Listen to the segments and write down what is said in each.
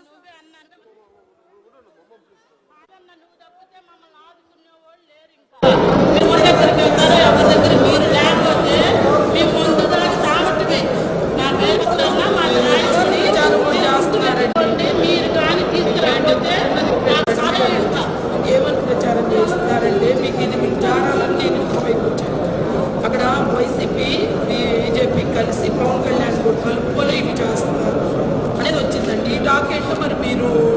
నువ్వే అన్నాను అదన్న నువ్వు దగ్గర మీరు లేకపోతే మేము ముందు దాకా సామర్థ్యమే నా పేరు మా రాయించుకుని చదువు చేస్తున్నారంటే మీరు కానీ తీసుకురాకపోతే ఏమని ప్రచారం చేస్తున్నారంటే మీకు ఇది మీకు జారాలని నేను వచ్చాను. అక్కడ వైసీపీ customer bureau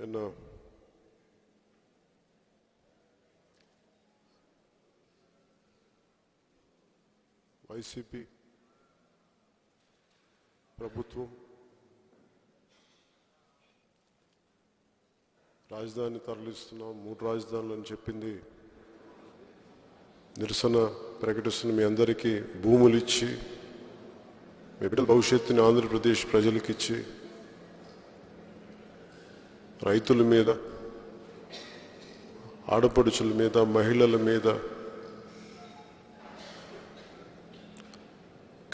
నిన్న వైసీపీ ప్రభుత్వం. రాజధాని తరలిస్తున్నాం. మూడు రాజధానులు అని చెప్పింది. నిరసన ప్రకటిస్తున్న మీ అందరికీ. భూములు ఇచ్చి మీ బిడ్డల భవిష్యత్తుని ఆంధ్రప్రదేశ్ ప్రజలకిచ్చి రైతుల మీద ఆడపడుచుల మీద మహిళల మీద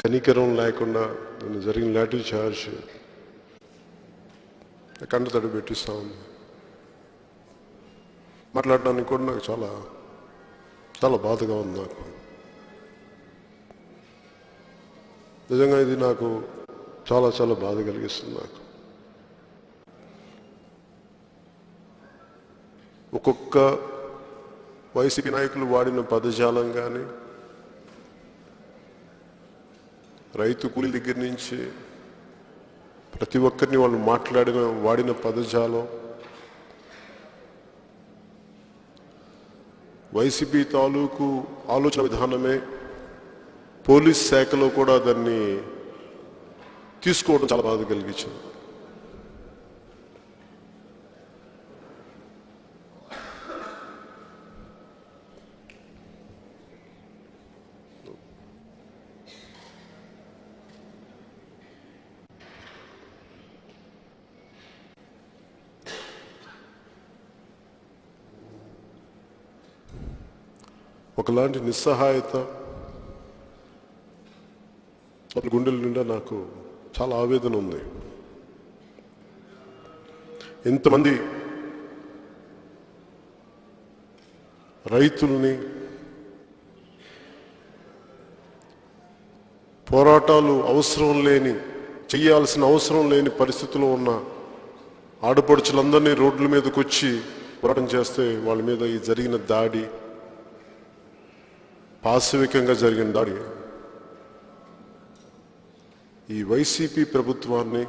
కనికరం లేకుండా నేను జరిగిన లాఠీ చార్జ్ కంట తడి పెట్టిస్తా ఉంది. మాట్లాడడానికి కూడా నాకు చాలా చాలా బాధగా ఉంది నాకు. నిజంగా ఇది నాకు చాలా చాలా బాధ కలిగిస్తుంది నాకు. ఒక్కొక్క వైసీపీ నాయకులు వాడిన పదజాలం కానీ రైతు కూలి దగ్గర నుంచి ప్రతి ఒక్కరిని వాళ్ళు మాట్లాడిన వాడిన పదజాలం వైసీపీ తాలూకు ఆలోచన విధానమే పోలీస్ శాఖలో కూడా దాన్ని తీసుకోవడం చాలా బాధ కలిగించింది. ఒకలాంటి నిస్సహాయత అసలు గుండెల నిండా నాకు చాలా ఆవేదన ఉంది. ఎంతమంది రైతుల్ని పోరాటాలు అవసరం లేని చేయాల్సిన అవసరం లేని పరిస్థితిలో ఉన్న ఆడపడుచులందరినీ రోడ్ల మీదకి వచ్చి పోరాటం చేస్తే వాళ్ళ మీద ఈ జరిగిన దాడి పాశవికంగా జరిగిన దాడి. ఈ వైసీపీ ప్రభుత్వాన్ని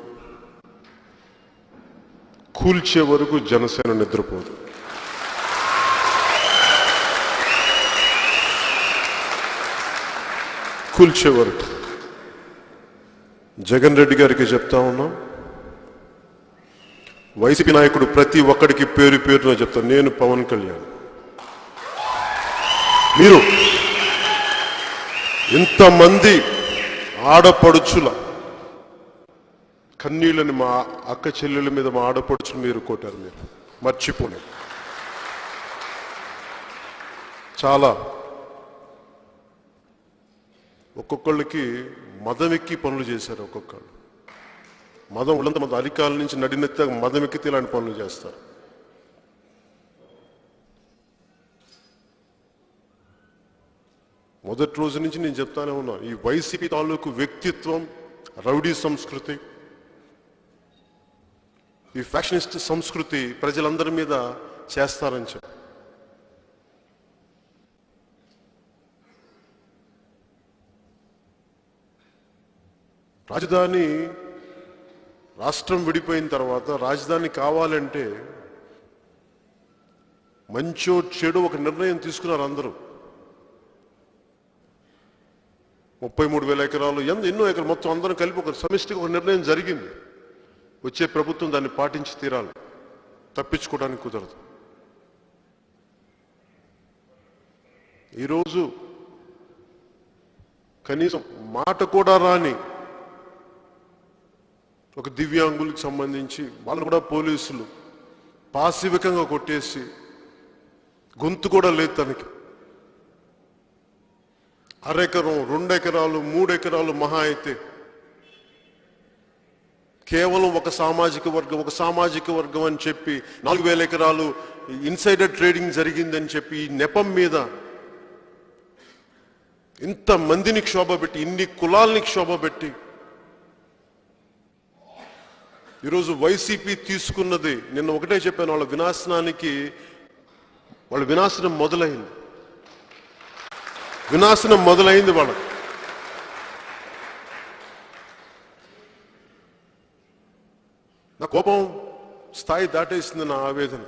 కూల్చే వరకు జనసేన నిద్రపోదు. కూల్చే వరకు. జగన్ రెడ్డి గారికి చెప్తా ఉన్నాం. వైసీపీ నాయకుడు ప్రతి ఒక్కడికి పేరు పేరున చెప్తాను. నేను పవన్ కళ్యాణ్. మీరు ఇంతమంది ఆడపడుచుల కన్నీళ్ళని మా అక్క చెల్లెల మీద మా ఆడపడుచులు మీరు కొట్టారు మీరు. మర్చిపోలేదు చాలా ఒక్కొక్కళ్ళకి మదం ఎక్కి పనులు చేశారు ఒక్కొక్కళ్ళు. మదం ఉన్నంత మంది అధికారుల నుంచి నడినెత్త మదం ఎక్కితే ఇలాంటి పనులు చేస్తారు. మొదటి రోజు నుంచి నేను చెప్తానే ఉన్నాను ఈ వైసీపీ తాలూకు వ్యక్తిత్వం రౌడీ సంస్కృతి ఈ ఫ్యాషనిస్ట్ సంస్కృతి ప్రజలందరి మీద చేస్తారని చెప్పి. రాజధాని రాష్ట్రం విడిపోయిన తర్వాత రాజధాని కావాలంటే మంచో చెడు ఒక నిర్ణయం తీసుకున్నారు అందరూ. ముప్పై మూడు వేల ఎకరాలు ఎంత ఎన్నో ఎకరాలు మొత్తం అందరం కలిపి ఒక సమిష్టిగా ఒక నిర్ణయం జరిగింది. వచ్చే ప్రభుత్వం దాన్ని పాటించి తీరాలి. తప్పించుకోవడానికి కుదరదు. ఈరోజు కనీసం మాట కూడా రాని ఒక దివ్యాంగులకు సంబంధించి వాళ్ళు కూడా పోలీసులు పాశివికంగా కొట్టేసి గొంతు కూడా లేదు తనకి. అరెకరం రెండు ఎకరాలు మూడు ఎకరాలు మహా అయితే కేవలం ఒక సామాజిక వర్గం ఒక సామాజిక వర్గం అని చెప్పి నాలుగు వేల ఎకరాలు ఇన్సైడర్ ట్రేడింగ్ జరిగిందని చెప్పి ఈ నెపం మీద ఇంత మందిని క్షోభ పెట్టి ఇన్ని కులాల్ని క్షోభ పెట్టి ఈరోజు వైసీపీ తీసుకున్నది నిన్న ఒకటే చెప్పాను వాళ్ళ వినాశనానికి వాళ్ళ వినాశనం మొదలైంది. వినాశనం మొదలైంది వాళ్ళ నా కోపం స్థాయి దాటేసింది నా ఆవేదన.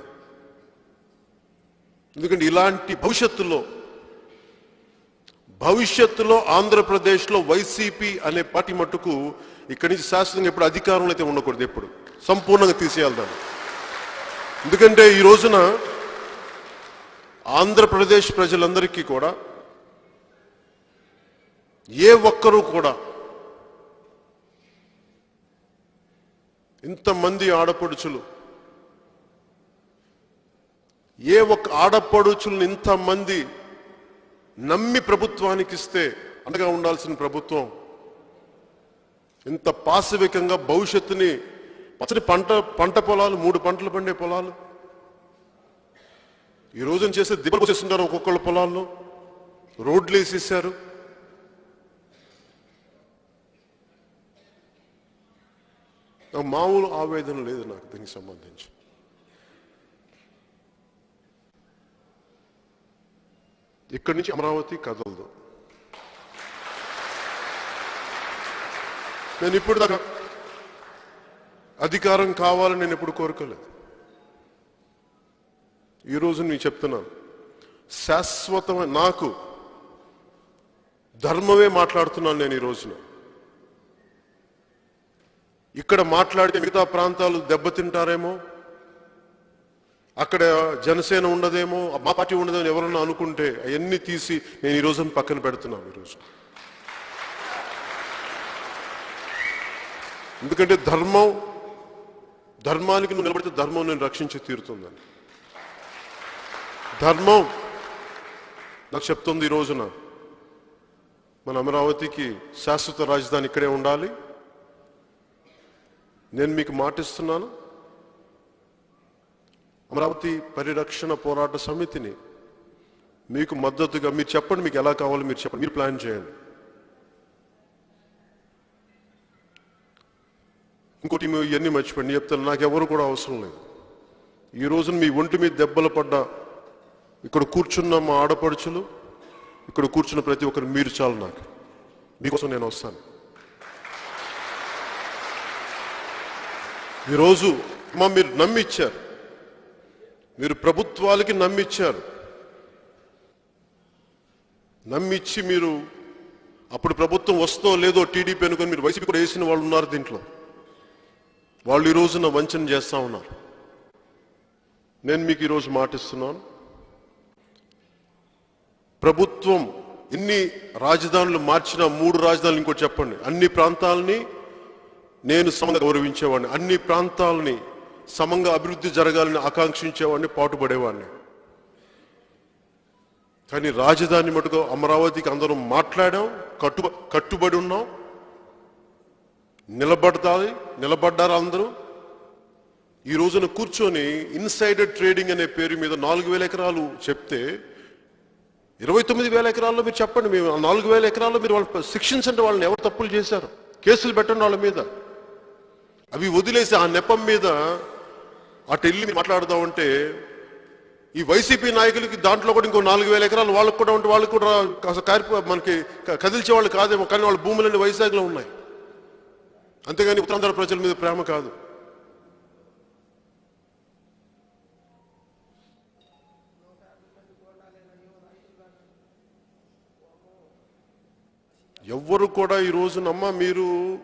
ఎందుకంటే ఇలాంటి భవిష్యత్తులో భవిష్యత్తులో ఆంధ్రప్రదేశ్లో వైసీపీ అనే పార్టీ మట్టుకు ఇక్కడి నుంచి శాశ్వతంగా ఎప్పుడు అధికారంలో అయితే ఉండకూడదు ఎప్పుడు. సంపూర్ణంగా తీసేయాలి దాన్ని. ఎందుకంటే ఈ రోజున ఆంధ్రప్రదేశ్ ప్రజలందరికీ కూడా ఏ ఒక్కరూ కూడా ఇంతమంది ఆడపడుచులు ఏ ఒక్క ఆడపడుచులను ఇంతమంది నమ్మి ప్రభుత్వానికి ఇస్తే అండగా ఉండాల్సిన ప్రభుత్వం ఇంత పాశవికంగా భవిష్యత్తుని పచ్చని పంట పంట పొలాలు మూడు పంటలు పండే పొలాలు ఈ రోజున చేసే దిబ్బలు చేస్తుంటారు ఒక్కొక్కళ్ళ పొలాల్లో రోడ్లు వేసేసారు మామూలు ఆవేదన లేదు నాకు దీనికి సంబంధించి. ఇక్కడి నుంచి అమరావతి కదలదు. నేను ఇప్పుడు దాకా అధికారం కావాలని నేను ఎప్పుడు కోరుకోలేదు. ఈరోజు నేను చెప్తున్నాను శాశ్వతమైన నాకు ధర్మమే మాట్లాడుతున్నాను నేను ఈ రోజున. ఇక్కడ మాట్లాడితే మిగతా ప్రాంతాలు దెబ్బతింటారేమో? అక్కడ జనసేన ఉండదేమో? మా పార్టీ ఉండదేమో ఎవరన్నా అనుకుంటే అవన్నీ తీసి నేను ఈ రోజున పక్కన పెడుతున్నాను ఈరోజు ఎందుకంటే ధర్మం ధర్మానికి నువ్వు నిలబడితే ధర్మం నేను రక్షించి తీరుతుందని. ధర్మం నాకు చెప్తుంది ఈ రోజున మన అమరావతికి శాశ్వత రాజధాని ఇక్కడే ఉండాలి. నేను మీకు మాటిస్తున్నాను. అమరావతి పరిరక్షణ పోరాట సమితిని మీకు మద్దతుగా మీరు చెప్పండి మీకు ఎలా కావాలో మీరు చెప్పండి మీరు ప్లాన్ చేయండి. ఇంకోటి మేము ఇవన్నీ మర్చిపోండి చెప్తాను నాకు ఎవరు కూడా అవసరం లేదు. ఈ రోజున మీ ఒంటి మీద దెబ్బలు పడ్డ ఇక్కడ కూర్చున్న మా ఆడపడుచులు ఇక్కడ కూర్చున్న ప్రతి ఒక్కరు మీరు చాలు నాకు. మీకోసం నేను వస్తాను. ఈరోజు మా మీరు నమ్మిచ్చారు. మీరు ప్రభుత్వాలకి నమ్మిచ్చారు. నమ్మిచ్చి మీరు అప్పుడు ప్రభుత్వం వస్తో లేదో టీడీపీ అనుకొని మీరు వైసీపీ కూడా వేసిన వాళ్ళు ఉన్నారు దీంట్లో. వాళ్ళు ఈ రోజున వంచన చేస్తా ఉన్నారు. నేను మీకు ఈరోజు మాటిస్తున్నాను. ప్రభుత్వం ఎన్ని రాజధానులు మార్చినా మూడు రాజధానులు ఇంకోటి చెప్పండి. అన్ని ప్రాంతాలని నేను సమంగా గౌరవించేవాడిని. అన్ని ప్రాంతాలని సమంగా అభివృద్ధి జరగాలని ఆకాంక్షించేవాడిని పాటుపడేవాడిని. కానీ రాజధాని మటుకు అమరావతికి అందరం మాట్లాడాం కట్టు కట్టుబడి ఉన్నాం. నిలబడతాది నిలబడ్డారు అందరూ. ఈ రోజున కూర్చొని ఇన్సైడర్ ట్రేడింగ్ అనే పేరు మీద నాలుగు వేల ఎకరాలు చెప్తే ఇరవై తొమ్మిది వేల ఎకరాల్లో మీరు చెప్పండి మేము నాలుగు వేల ఎకరాల్లో మీరు వాళ్ళు శిక్షించండి వాళ్ళని ఎవరు తప్పులు చేశారు? కేసులు పెట్టండి వాళ్ళ మీద. అవి వదిలేసి ఆ నెపం మీద అటు వెళ్ళి మీరు మాట్లాడదామంటే ఈ వైసీపీ నాయకులకి దాంట్లో కూడా ఇంకో నాలుగు వేల ఎకరాలు వాళ్ళకు కూడా ఉంటే వాళ్ళకు కూడా కాస్త కారిపో మనకి క- కదిల్చే వాళ్ళు కాదేమో కానీ వాళ్ళ భూములన్నీ వైజాగ్లో ఉన్నాయి. అంతేగాని ఉత్తరాంధ్ర ప్రజల మీద ప్రేమ కాదు. ఎవ్వరు కూడా ఈ రోజునమ్మ మీరు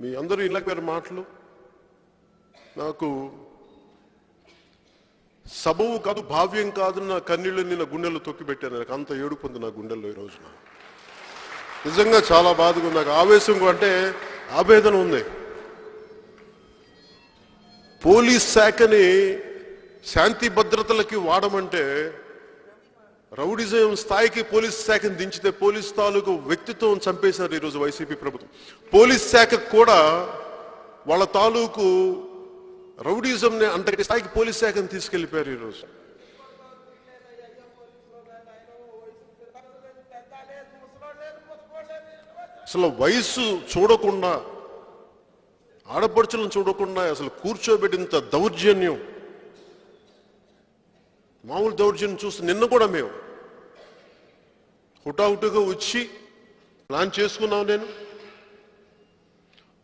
మీ అందరూ ఇళ్ళకి పేరు మాటలు. నాకు సబవు కాదు భావ్యం కాదు నా కన్నీళ్ళు నిన్న గుండెల్లో తొక్కి పెట్టాను. నాకు అంత ఏడుపు ఉంది నా గుండెల్లో ఈ రోజున. నిజంగా చాలా బాధగా ఉంది. నాకు ఆవేశం అంటే ఆవేదన ఉంది. పోలీస్ శాఖని శాంతి భద్రతలకి వాడమంటే రౌడిజం స్థాయికి పోలీస్ శాఖను దించితే పోలీస్ తాలూకు వ్యక్తిత్వం చంపేశారు ఈరోజు వైసీపీ ప్రభుత్వం. పోలీస్ శాఖకు కూడా వాళ్ళ తాలూకు రౌడిజంని అంతటి స్థాయికి పోలీస్ శాఖను తీసుకెళ్ళిపోయారు ఈరోజు. అసలు వయసు చూడకుండా ఆడపడుచులను చూడకుండా అసలు కూర్చోబెట్టినంత దౌర్జన్యం మామూలు దౌర్జన్యం చూస్తే నిన్న కూడా మేము హుటాహుటుగా వచ్చి ప్లాన్ చేసుకున్నాం నేను.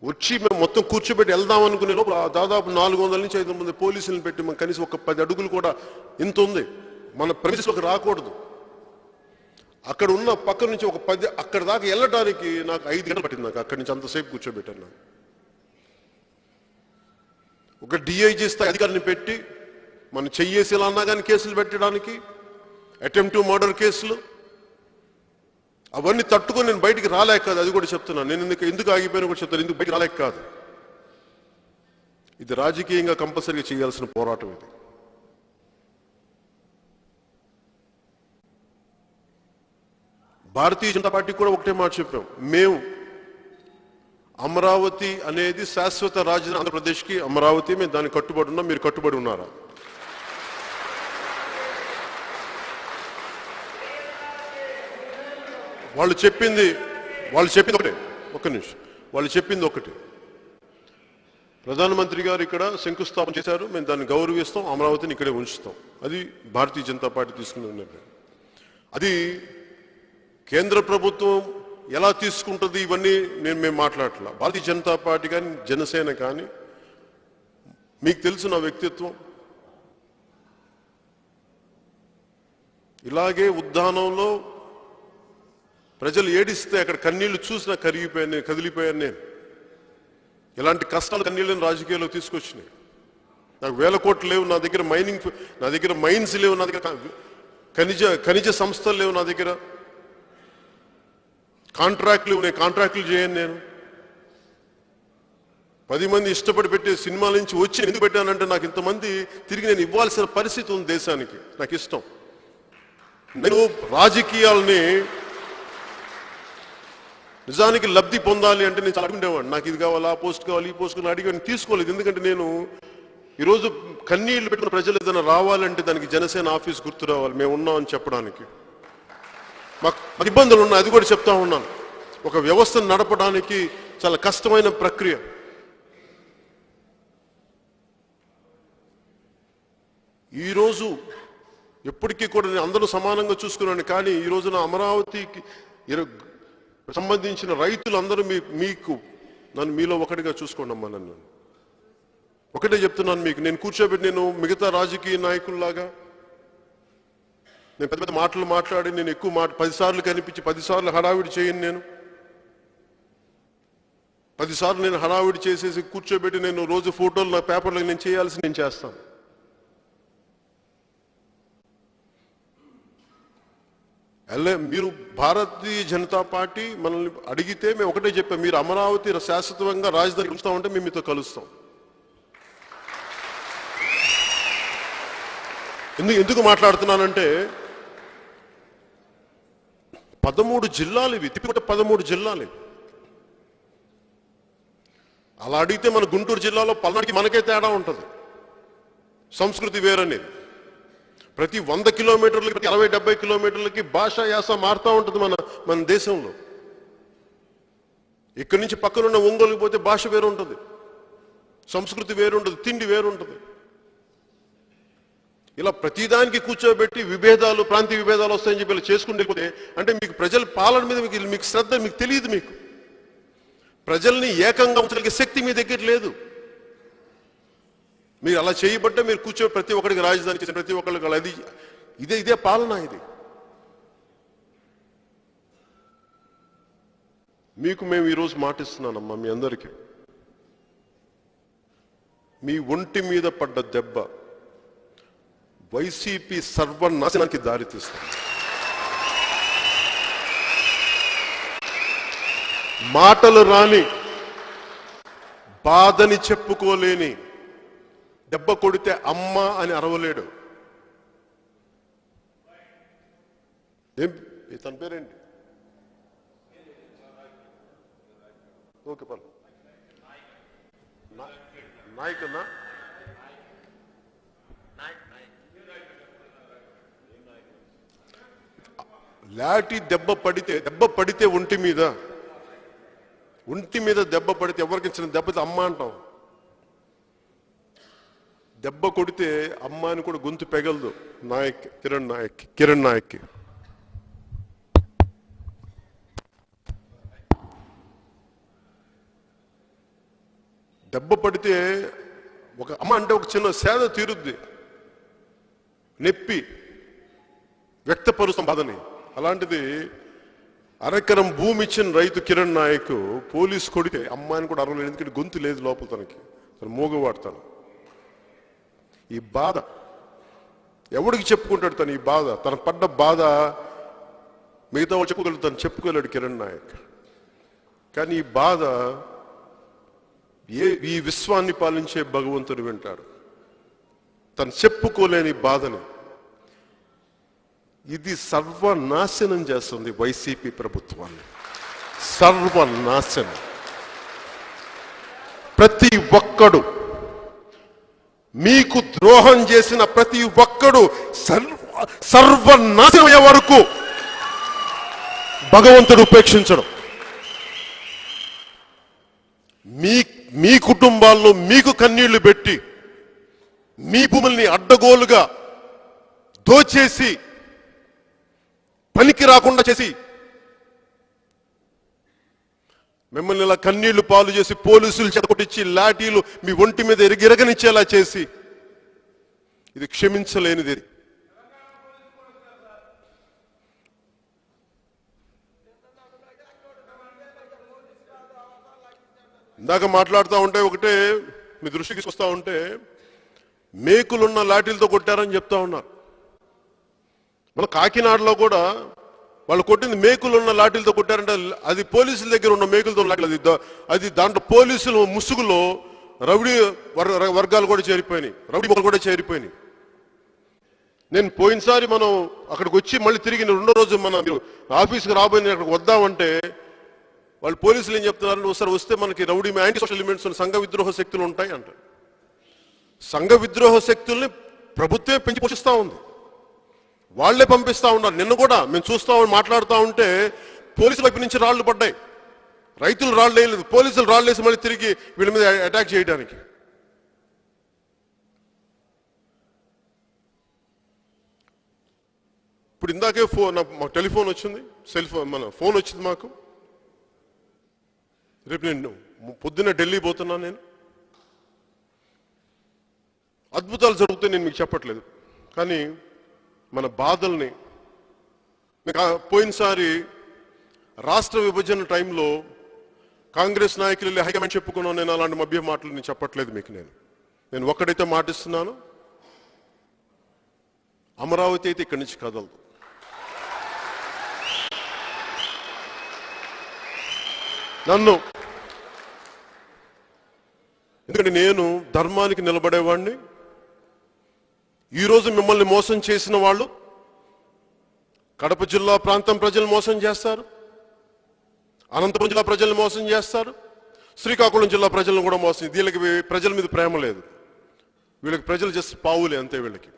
వచ్చి మేము మొత్తం కూర్చోబెట్టి వెళ్దాం అనుకునే లోపల ఆ దాదాపు నాలుగు వందల నుంచి ఐదు మంది పోలీసులను పెట్టి మనం కనీసం ఒక పది అడుగులు కూడా ఇంత ఉంది. మన ప్రవేశంలోకి రాకూడదు. అక్కడ ఉన్న పక్క నుంచి ఒక పది అక్కడ దాకా వెళ్ళడానికి నాకు ఐదు గంటలు పట్టింది నాకు. అక్కడి నుంచి అంతసేపు కూర్చోబెట్టాను. ఒక డిఐజీ స్థాయి అధికారిని పెట్టి మనం చెయ్యేసి ఇలా అన్నా కానీ కేసులు పెట్టడానికి అటెంప్ట్ మర్డర్ కేసులు. అవన్నీ తట్టుకొని నేను బయటికి రాలేక కాదు అది కూడా చెప్తున్నాను నేను ఎందుకు ఎందుకు ఆగిపోయినా కూడా చెప్తాను ఎందుకు బయటికి రాలేక కాదు. ఇది రాజకీయంగా కంపల్సరీగా చేయాల్సిన పోరాటం ఇది. భారతీయ జనతా పార్టీ కూడా ఒకటే మాట చెప్పాం. మేము అమరావతి అనేది శాశ్వత రాజధాని ఆంధ్రప్రదేశ్కి అమరావతి మేము దానికి కట్టుబడి ఉన్నాం. మీరు కట్టుబడి ఉన్నారా? వాళ్ళు చెప్పింది వాళ్ళు చెప్పింది ఒకటే. ఒక్క నిమిషం. వాళ్ళు చెప్పింది ఒకటి. ప్రధానమంత్రి గారు ఇక్కడ శంకుస్థాపన చేశారు. మేము దాన్ని గౌరవిస్తాం అమరావతిని ఇక్కడే ఉంచుతాం. అది భారతీయ జనతా పార్టీ తీసుకున్న నిర్ణయం. అది కేంద్ర ప్రభుత్వం ఎలా తీసుకుంటుంది ఇవన్నీ నేను మేము మాట్లాడట్లా. భారతీయ జనతా పార్టీ కానీ జనసేన కానీ మీకు తెలుసు నా వ్యక్తిత్వం. ఇలాగే ఉద్దానంలో ప్రజలు ఏడిస్తే అక్కడ కన్నీళ్ళు చూసినా కరిగిపోయాను నేను కదిలిపోయాను నేను. ఇలాంటి కష్టాలు కన్నీళ్ళని రాజకీయాల్లో తీసుకొచ్చినాయి. నాకు వేల కోట్లు లేవు నా దగ్గర మైనింగ్ నా దగ్గర మైన్స్ లేవు నా దగ్గర ఖనిజ ఖనిజ సంస్థలు లేవు నా దగ్గర. కాంట్రాక్ట్లు నేను కాంట్రాక్ట్లు చేయను నేను. పది మంది ఇష్టపడి పెట్టే సినిమాల నుంచి వచ్చి ఎందుకు పెట్టానంటే నాకు ఇంతమంది తిరిగి నేను ఇవ్వాల్సిన పరిస్థితి ఉంది దేశానికి. నాకు ఇష్టం. నేను రాజకీయాలని నిజానికి లబ్ధి పొందాలి అంటే నేను చాలా అడుగుండేవాడిని నాకు ఇది కావాలా ఆ పోస్ట్ కావాలి ఈ పోస్ట్ కావాలి అడిగి తీసుకోలేదు. ఎందుకంటే నేను ఈరోజు కన్నీళ్ళు పెట్టిన ప్రజలు ఏదైనా రావాలంటే దానికి జనసేన ఆఫీస్ గుర్తు రావాలి. మేము ఉన్నామని చెప్పడానికి. మాకు ఇబ్బందులు ఉన్నాయి అది కూడా చెప్తా ఉన్నాను. ఒక వ్యవస్థను నడపడానికి చాలా కష్టమైన ప్రక్రియ. ఈరోజు ఎప్పటికీ కూడా నేను అందరూ సమానంగా చూసుకున్నాను కానీ ఈ రోజున అమరావతికి సంబంధించిన రైతులందరూ మీ మీకు నన్ను మీలో ఒకటిగా చూసుకోండి అమ్మా నన్ను. ఒకటే చెప్తున్నాను మీకు నేను కూర్చోబెట్టి నేను మిగతా రాజకీయ నాయకుల్లాగా నేను పెద్ద పెద్ద మాటలు మాట్లాడి నేను ఎక్కువ మాట పదిసార్లు కనిపించి పదిసార్లు హడావిడి చేయను నేను. పదిసార్లు నేను హడావిడి చేసేసి కూర్చోబెట్టి నేను రోజు ఫోటోలు నా పేపర్లో నేను చేయాల్సి నేను చేస్తాను. ఎల్ఏ మీరు భారతీయ జనతా పార్టీ మనల్ని అడిగితే మేము ఒకటే చెప్పాం మీరు అమరావతి శాశ్వతంగా రాజధాని ఉంచుతామంటే మేము మీతో కలుస్తాం. ఎందుకు ఎందుకు మాట్లాడుతున్నానంటే పదమూడు జిల్లాలు ఇవి తిప్పికొట్ట పదమూడు జిల్లాలు అలా అడిగితే మన గుంటూరు జిల్లాలో పల్నాడికి మనకే తేడా ఉంటుంది. సంస్కృతి వేరనేది. ప్రతి వంద కిలోమీటర్లకి ప్రతి అరవై డెబ్బై కిలోమీటర్లకి భాష యాస మారుతూ ఉంటుంది మన మన దేశంలో. ఇక్కడి నుంచి పక్కనున్న ఒంగోలుకి పోతే భాష వేరు ఉంటుంది సంస్కృతి వేరు ఉంటుంది తిండి వేరు ఉంటుంది ఇలా ప్రతిదానికి కూర్చోబెట్టి విభేదాలు ప్రాంతీయ విభేదాలు వస్తాయని చెప్పి ఇలా అంటే మీకు ప్రజల పాలన మీద మీకు మీకు శ్రద్ధ మీకు తెలియదు మీకు. ప్రజల్ని ఏకంగా ఉంచడానికి శక్తి మీ దగ్గర లేదు. మీరు అలా చేయబట్టే మీరు కూర్చో ప్రతి ఒక్కరికి రాజధాని చేసిన ప్రతి ఒక్కరికి అది ఇదే ఇదే పాలన ఇది. మీకు మేము ఈరోజు మాటిస్తున్నానమ్మా మీ అందరికీ. మీ ఒంటి మీద పడ్డ దెబ్బ వైసీపీ సర్వనాశనానికి దారితీస్తుంది మాటలు రాని బాధని చెప్పుకోలేని దెబ్బ కొడితే అమ్మ అని అరవలేడు. ఏం? తన పేరేంటి? ఓకే పర్లేదు నాయకన్నా లాటి దెబ్బ పడితే దెబ్బ పడితే ఒంటి మీద. ఒంటి మీద దెబ్బ పడితే ఎవరికి ఇచ్చిన దెబ్బతో అమ్మ అంటాం. దెబ్బ కొడితే అమ్మాయిని కూడా గొంతు పెగలదు. నాయక్ కిరణ్ నాయక్ కిరణ్ నాయక్కి దెబ్బ పడితే ఒక అమ్మ అంటే ఒక చిన్న సేద తీరుద్ది. నెప్పి వ్యక్తపరుస్తాం బాధని. అలాంటిది అరెకరం భూమి ఇచ్చిన రైతు కిరణ్ నాయక్ పోలీస్ కొడితే అమ్మాయిని కూడా అరవలేదు ఎందుకంటే గొంతు లేదు లోపల తనకి. తను మూగవాడతాను ఈ బాధ. ఎవడికి చెప్పుకుంటాడు తను ఈ బాధ? తన పడ్డ బాధ మిగతా వాళ్ళు చెప్పుకోగలడు తను చెప్పుకోలేడు కిరణ్ నాయక్. కానీ ఈ బాధ ఏ ఈ విశ్వాన్ని పాలించే భగవంతుడు వింటాడు. తను చెప్పుకోలేని బాధని. ఇది సర్వనాశనం చేస్తుంది వైసీపీ ప్రభుత్వాన్ని. సర్వనాశనం. ప్రతి ఒక్కడు మీకు ద్రోహం చేసిన ప్రతి ఒక్కడు సర్వ సర్వనాశనం వరకు భగవంతుడు ఉపేక్షించడం. మీ మీ కుటుంబాల్లో మీకు కన్నీళ్ళు పెట్టి మీ భూముల్ని అడ్డగోలుగా దోచేసి పనికి రాకుండా చేసి మిమ్మల్ని ఇలా కన్నీళ్ళు పాలు చేసి పోలీసులు చెడగొట్టించి లాఠీలు మీ ఒంటి మీద ఎరిగిరగనిచ్చేలా చేసి ఇది క్షమించలేనిది ఇందాక మాట్లాడుతూ ఉంటే ఒకటే మీ దృష్టికి వస్తూ ఉంటే మేకులున్న లాఠీలతో కొట్టారని చెప్తా ఉన్నారు. మన కాకినాడలో కూడా వాళ్ళు కొట్టింది మేకులు ఉన్న లాఠీలతో కొట్టారంటే అది పోలీసుల దగ్గర ఉన్న మేకులతో లాఠీలు. అది అది దాంట్లో పోలీసులు ముసుగులో రౌడీ వర్గాలు కూడా చేరిపోయినాయి. రౌడీ మొక్కలు కూడా చేరిపోయినాయి. నేను పోయినసారి మనం అక్కడికి వచ్చి మళ్ళీ తిరిగి రెండో రోజు మన మీరు ఆఫీస్కి రాబోయే అక్కడికి వద్దామంటే వాళ్ళు పోలీసులు ఏం చెప్తున్నారు? ఒకసారి వస్తే మనకి రౌడీ యాంటీ సోషల్ ఎలిమెంట్స్ సంఘ విద్రోహ శక్తులు ఉంటాయి అంట సంఘ విద్రోహ శక్తుల్ని ప్రభుత్వమే పెంచి పోషిస్తూ ఉంది. వాళ్ళే పంపిస్తా ఉన్నారు. నిన్ను కూడా మేము చూస్తూ మాట్లాడుతూ ఉంటే పోలీసుల వైపు నుంచి రాళ్ళు పడ్డాయి. రైతులు రాళ్ళు వేయలేదు. పోలీసులు రాళ్ళు వేసి మళ్ళీ తిరిగి వీళ్ళ మీద అటాక్ చేయడానికి. ఇప్పుడు ఇందాకే ఫోన్ మాకు టెలిఫోన్ వచ్చింది. సెల్ ఫోన్ మన ఫోన్ వచ్చింది మాకు. రేపు నేను పొద్దున్న ఢిల్లీ పోతున్నాను నేను. అద్భుతాలు జరుగుతాయి నేను మీకు చెప్పట్లేదు. కానీ మన బాధల్ని. మీకు పోయినసారి రాష్ట్ర విభజన టైంలో కాంగ్రెస్ నాయకులు వెళ్ళి హైకమాండ్ చెప్పుకున్నాను నేను అలాంటి మభ్య మాటలు నేను చెప్పట్లేదు మీకు నేను. నేను ఒక్కడైతే మాటిస్తున్నాను. అమరావతి అయితే ఇక్కడి నుంచి కదలదు. నన్ను ఎందుకంటే నేను ధర్మానికి నిలబడేవాడిని ఈరోజు మిమ్మల్ని మోసం చేసిన వాళ్ళు కడప జిల్లా ప్రాంతం ప్రజలు మోసం చేస్తారు అనంతపురం జిల్లా ప్రజలను మోసం చేస్తారు శ్రీకాకుళం జిల్లా ప్రజలను కూడా మోసం వీళ్ళకి ప్రజల మీద ప్రేమ లేదు. వీళ్ళకి ప్రజలు జస్ట్ పావులే అంతే వీళ్ళకి.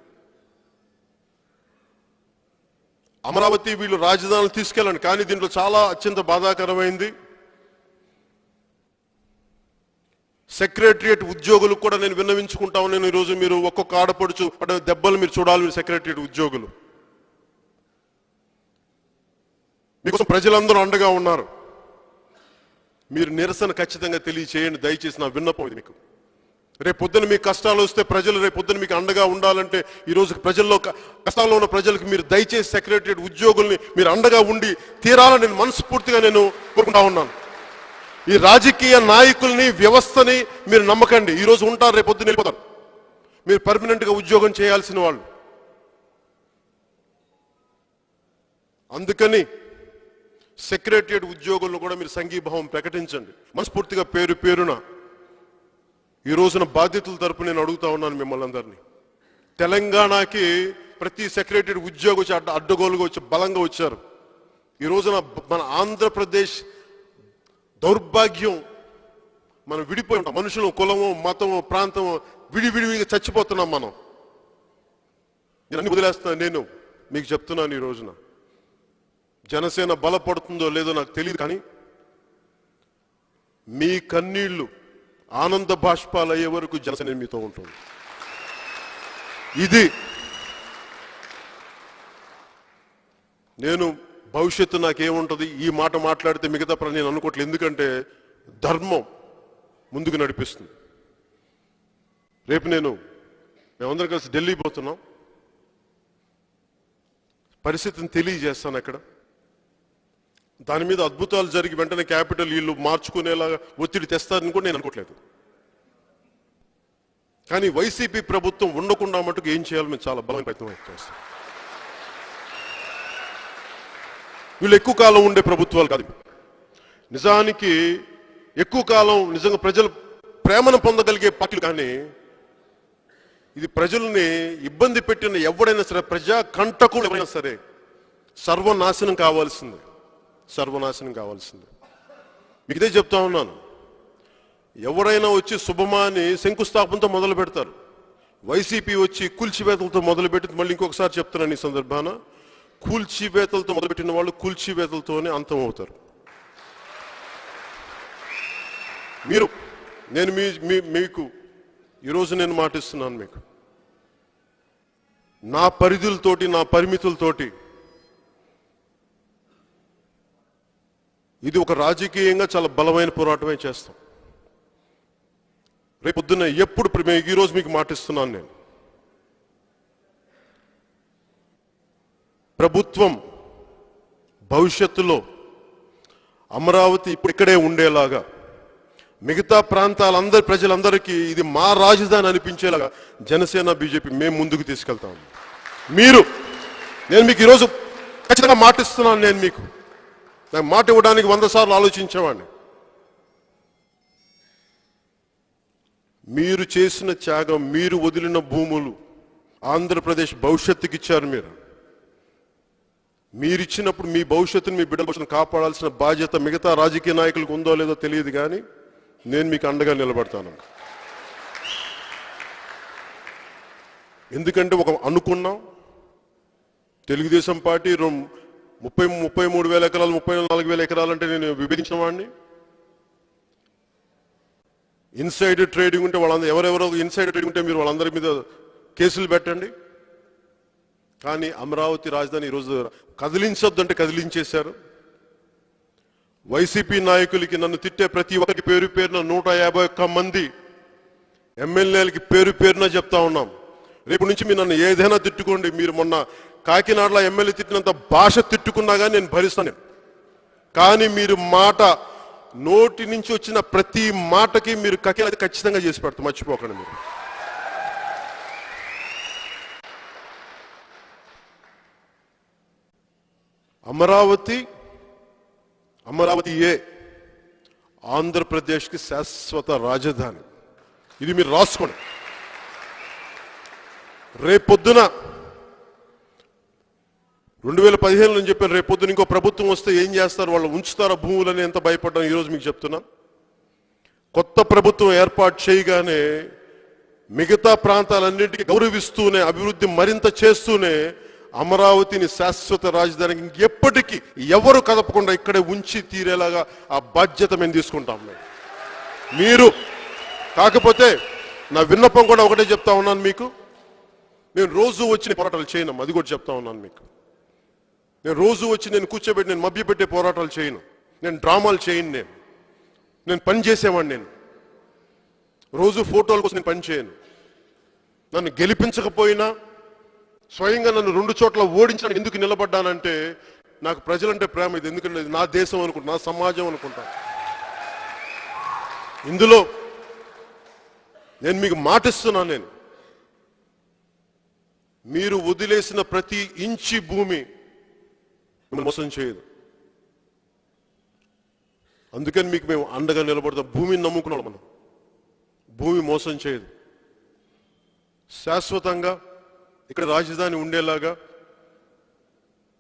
అమరావతి వీళ్ళు రాజధానులు తీసుకెళ్ళండి. కానీ దీంట్లో చాలా అత్యంత బాధాకరమైంది సెక్రటరియట్ ఉద్యోగులకు కూడా నేను విన్నవించుకుంటా నేను ఈరోజు మీరు ఒక్కొక్క ఆడపడుచు పడే దెబ్బలు మీరు చూడాలి మీరు సెక్రటరియట్ ఉద్యోగులు. మీకోసం ప్రజలందరూ అండగా ఉన్నారు. మీరు నిరసన ఖచ్చితంగా తెలియచేయండి. దయచేసి నా విన్నపం ఇది మీకు. రేపు పొద్దున మీకు కష్టాలు వస్తే ప్రజలు రేపు పొద్దున మీకు అండగా ఉండాలంటే ఈరోజు ప్రజల్లో కష్టాల్లో ఉన్న ప్రజలకు మీరు దయచేసి సెక్రటరియట్ ఉద్యోగుల్ని మీరు అండగా ఉండి తీరాలని నేను మనస్ఫూర్తిగా నేను కోరుకుంటా ఉన్నాను. ఈ రాజకీయ నాయకుల్ని వ్యవస్థని మీరు నమ్మకండి. ఈరోజు ఉంటారు రేపు పొద్దున వెళ్ళిపోతారు. మీరు పర్మనెంట్గా ఉద్యోగం చేయాల్సిన వాళ్ళు. అందుకని సెక్రటరియట్ ఉద్యోగులను కూడా మీరు సంఘీభావం ప్రకటించండి. మనస్ఫూర్తిగా పేరు పేరున ఈ రోజున బాధ్యతల తరపు నేను అడుగుతా ఉన్నాను మిమ్మల్ని అందరినీ. తెలంగాణకి ప్రతి సెక్రటరీ ఉద్యోగం వచ్చి అడ్డ అడ్డగోలుగా వచ్చి బలంగా వచ్చారు. ఈ రోజున మన ఆంధ్రప్రదేశ్ దౌర్భాగ్యం. మనం విడిపోయి ఉంటాం. మనుషులు కులము మతము ప్రాంతము విడివిడివిగా చచ్చిపోతున్నాం మనం. నేను అన్ని వదిలేస్తున్నాను నేను. మీకు చెప్తున్నాను ఈ రోజున. జనసేన బలపడుతుందో లేదో నాకు తెలియదు కానీ మీ కన్నీళ్ళు ఆనంద బాష్పాలు అయ్యే వరకు జనసేన మీతో ఉంటుంది. ఇది నేను భవిష్యత్తు నాకేముంటుంది? ఈ మాట మాట్లాడితే మిగతా పని నేను అనుకోవట్లేదు. ఎందుకంటే ధర్మం ముందుకు నడిపిస్తుంది. రేపు నేను మేమందరం కలిసి ఢిల్లీ పోతున్నాం. పరిస్థితిని తెలియజేస్తాను అక్కడ. దాని మీద అద్భుతాలు జరిగి వెంటనే క్యాపిటల్ వీళ్ళు మార్చుకునేలాగా ఒత్తిడి తెస్తారని కూడా నేను అనుకోవట్లేదు. కానీ వైసీపీ ప్రభుత్వం ఉండకుండా మటుకు ఏం చేయాలో మేము చాలా బలమైన ప్రయత్నం చేస్తాం. వీళ్ళు ఎక్కువ కాలం ఉండే ప్రభుత్వాలు కాదు. నిజానికి ఎక్కువ కాలం నిజంగా ప్రజలు ప్రేమను పొందగలిగే పార్టీలు కానీ ఇది ప్రజల్ని ఇబ్బంది పెట్టిన ఎవడైనా సరే ప్రజా కంటకులు ఎవరైనా సరే సర్వనాశనం కావాల్సిందే. సర్వనాశనం కావాల్సిందే. మీకు ఇదే చెప్తా ఉన్నాను. ఎవరైనా వచ్చి శుభమాని శంకుస్థాపనతో మొదలు పెడతారు వైసీపీ వచ్చి కూల్చివేతలతో మొదలుపెట్టి మళ్ళీ ఇంకొకసారి చెప్తున్నాను ఈ సందర్భాన. కూల్చివేతలతో మొదలుపెట్టిన వాళ్ళు కూల్చివేతలతోనే అంతం అవుతారు. మీరు నేను మీ మీ- మీకు ఈరోజు నేను మాటిస్తున్నాను మీకు. నా పరిధులతోటి నా పరిమితులతోటి ఇది ఒక రాజకీయంగా చాలా బలమైన పోరాటమే చేస్తాం. రేపు పొద్దున్న ఎప్పుడు ఈరోజు మీకు మాటిస్తున్నాను నేను. ప్రభుత్వం భవిష్యత్తులో అమరావతి ఇప్పుడు ఇక్కడే ఉండేలాగా మిగతా ప్రాంతాలందరి ప్రజలందరికీ ఇది మా రాజధాని అనిపించేలాగా జనసేన బీజేపీ మేము ముందుకు తీసుకెళ్తాం. మీరు నేను మీకు ఈరోజు ఖచ్చితంగా మాటిస్తున్నాను నేను మీకు. నాకు మాట ఇవ్వడానికి వంద సార్లు ఆలోచించేవాడిని. మీరు చేసిన త్యాగం మీరు వదిలిన భూములు ఆంధ్రప్రదేశ్ భవిష్యత్తుకి ఇచ్చారు మీరు. మీరిచ్చినప్పుడు మీ భవిష్యత్తును మీ బిడ్డల భవిష్యత్తును కాపాడాల్సిన బాధ్యత మిగతా రాజకీయ నాయకులకు ఉందో లేదో తెలియదు కానీ నేను మీకు అండగా నిలబడతాను. ఎందుకంటే ఒక అనుకున్నాం. తెలుగుదేశం పార్టీ రొం- ముప్పై ముప్పై మూడు వేల ఎకరాలు ముప్పై నాలుగు వేల ఎకరాలు అంటే నేను విభజించిన వాడిని. ఇన్సైడ్ ట్రేడింగ్ ఉంటే వాళ్ళందరూ ఎవరెవరో ఇన్సైడ్ ట్రేడింగ్ ఉంటే మీరు వాళ్ళందరి మీద కేసులు పెట్టండి. కానీ అమరావతి రాజధాని ఈరోజు కదిలించొద్దు అంటే కదిలించేశారు. వైసీపీ నాయకులకి నన్ను తిట్టే ప్రతి ఒక్కరికి పేరు పేరున నూట యాభై ఒక్క మంది ఎమ్మెల్యేలకి పేరు పేరున చెప్తా ఉన్నాం. రేపు నుంచి మీరు నన్ను ఏదైనా తిట్టుకోండి. మీరు మొన్న కాకినాడలో ఎమ్మెల్యే తిట్టినంత భాష తిట్టుకున్నా కానీ నేను భరిస్తాను. కానీ మీరు మాట నోటి నుంచి వచ్చిన ప్రతి మాటకి మీరు కకి ఖచ్చితంగా చేసి పెడతాం. మర్చిపోకండి మీరు. అమరావతి అమరావతి ఏ? ఆంధ్రప్రదేశ్కి శాశ్వత రాజధాని. ఇది మీరు రాసుకోండి. రేపొద్దున రెండు వేల పదిహేను నేను చెప్పాను రేపొద్దున ఇంకో ప్రభుత్వం వస్తే ఏం చేస్తారు? వాళ్ళు ఉంచుతారా భూములని ఎంత భయపడ్డాను ఈరోజు మీకు చెప్తున్నా. కొత్త ప్రభుత్వం ఏర్పాటు చేయగానే మిగతా ప్రాంతాలన్నింటికి గౌరవిస్తూనే అభివృద్ధి మరింత చేస్తూనే అమరావతిని శాశ్వత రాజధానికి ఎప్పటికీ ఎవరు కదపకుండా ఇక్కడే ఉంచి తీరేలాగా ఆ బాధ్యత మేము తీసుకుంటాం మేము. మీరు కాకపోతే నా విన్నపం కూడా ఒకటే చెప్తా ఉన్నాను మీకు. నేను రోజు వచ్చిన పోరాటాలు చేయను అది కూడా చెప్తా ఉన్నాను మీకు. నేను రోజు వచ్చి నేను కూర్చోబెట్టి నేను మభ్యపెట్టే పోరాటాలు చేయను. నేను డ్రామాలు చేయను నేను. నేను పని చేసేవాడిని నేను. రోజు ఫోటోల కోసం నేను పని చేయను. నన్ను గెలిపించకపోయినా స్వయంగా నన్ను రెండు చోట్ల ఓడించడానికి ఎందుకు నిలబడ్డానంటే నాకు ప్రజలంటే ప్రేమ ఇది ఎందుకంటే నా దేశం అనుకుంటా నా సమాజం అనుకుంటా. ఇందులో నేను మీకు మాటిస్తున్నాను నేను. మీరు వదిలేసిన ప్రతి ఇంచి భూమి మోసం చేయదు. అందుకని మీకు మేము అండగా నిలబడతాం. భూమిని నమ్ముకున్నాం మనం. భూమి మోసం చేయదు. శాశ్వతంగా ఇక్కడ రాజధాని ఉండేలాగా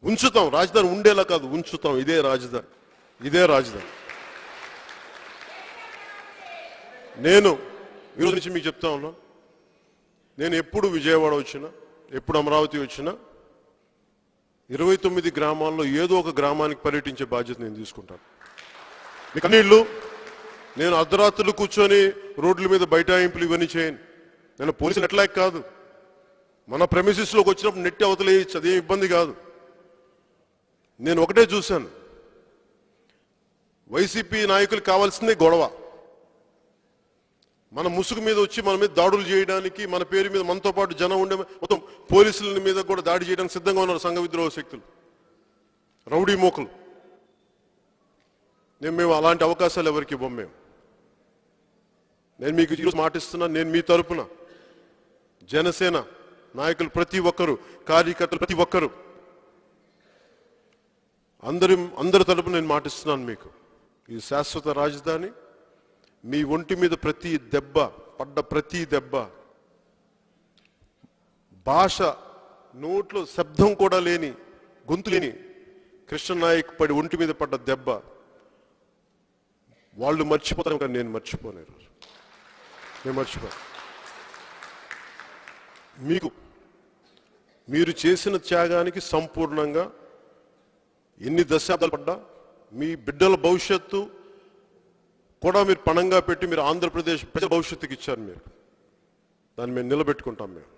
ఉంచుతాం. రాజధాని ఉండేలా కాదు ఉంచుతాం. ఇదే రాజధాని. ఇదే రాజధాని. నేను ఈరోజు నుంచి మీకు చెప్తా ఉన్నా నేను ఎప్పుడు విజయవాడ వచ్చినా ఎప్పుడు అమరావతి వచ్చినా ఇరవై తొమ్మిది గ్రామాల్లో ఏదో ఒక గ్రామానికి పర్యటించే బాధ్యత నేను తీసుకుంటాను. మీ కన్నీళ్ళు నేను అర్ధరాత్రులు కూర్చొని రోడ్ల మీద బైఠాయింపులు ఇవన్నీ చేయను. నేను పోలీసులు ఎట్లా కాదు. మన ప్రెమిసిస్లోకి వచ్చినప్పుడు నెట్టి అవతలేయచ్చు అదేం ఇబ్బంది కాదు. నేను ఒకటే చూశాను. వైసీపీ నాయకులు కావాల్సిందే గొడవ. మన ముసుగు మీద వచ్చి మన మీద దాడులు చేయడానికి మన పేరు మీద మనతో పాటు జనం ఉండే మొత్తం పోలీసుల మీద కూడా దాడి చేయడానికి సిద్ధంగా ఉన్నారు సంఘ విద్రోహ శక్తులు. రౌడీ మోకలు. నేను మేము అలాంటి అవకాశాలు ఎవరికి ఇవ్వం మేము. నేను మీకు ఈరోజు మాటిస్తున్నా నేను మీ తరపున జనసేన నాయకులు ప్రతి ఒక్కరు కార్యకర్తలు ప్రతి ఒక్కరు. అందరి అందరి తరపు నేను మాటిస్తున్నాను మీకు. ఈ శాశ్వత రాజధాని మీ ఒంటి మీద ప్రతి దెబ్బ పడ్డ ప్రతి దెబ్బ భాష నోట్లో శబ్దం కూడా లేని గొంతు లేని కృష్ణనాయక్ పడి ఒంటి మీద పడ్డ దెబ్బ వాళ్ళు మర్చిపోతారు కానీ నేను మర్చిపోను ఈరోజు నేను మర్చిపో మీకు మీరు చేసిన త్యాగానికి సంపూర్ణంగా ఎన్ని దశాబ్దాలు పడ్డా మీ బిడ్డల భవిష్యత్తు కూడా మీరు పణంగా పెట్టి మీరు ఆంధ్రప్రదేశ్ ప్రజల భవిష్యత్తుకి ఇచ్చారు మీరు. దాన్ని మేము నిలబెట్టుకుంటాం మేము.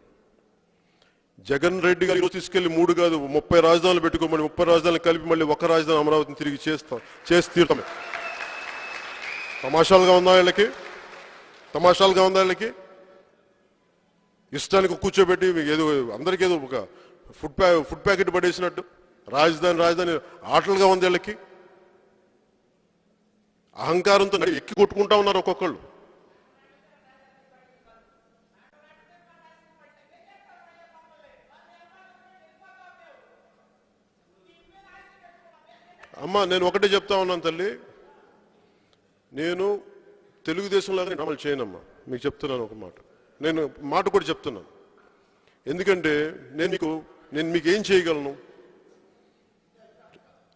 జగన్ రెడ్డి గారు తీసుకెళ్ళి మూడు కాదు ముప్పై రాజధానులు పెట్టుకోమని ముప్పై రాజధానులు కలిపి మళ్ళీ ఒక రాజధాని అమరావతిని తిరిగి చేస్తాం చేసి తీరుతాం తమాషాలుగా ఉందా వీళ్ళకి? తమాషాలుగా ఉందా వీళ్ళకి? ఇష్టానికి కూర్చోబెట్టి మీకు ఏదో అందరికీ ఏదో ఒక ఫుడ్ ప్యా ఫుడ్ ప్యాకెట్ పడేసినట్టు. రాజధాని రాజధాని ఆటలుగా ఉంది వీళ్ళకి. అహంకారంతో ఎక్కి కొట్టుకుంటా ఉన్నారు ఒక్కొక్కళ్ళు. అమ్మ నేను ఒకటే చెప్తా ఉన్నాను తల్లి. నేను తెలుగుదేశంలాగా అమలు చేయనమ్మా. మీకు చెప్తున్నాను ఒక మాట. నేను మాట కూడా చెప్తున్నాను. ఎందుకంటే నేను మీకు నేను మీకు ఏం చేయగలను?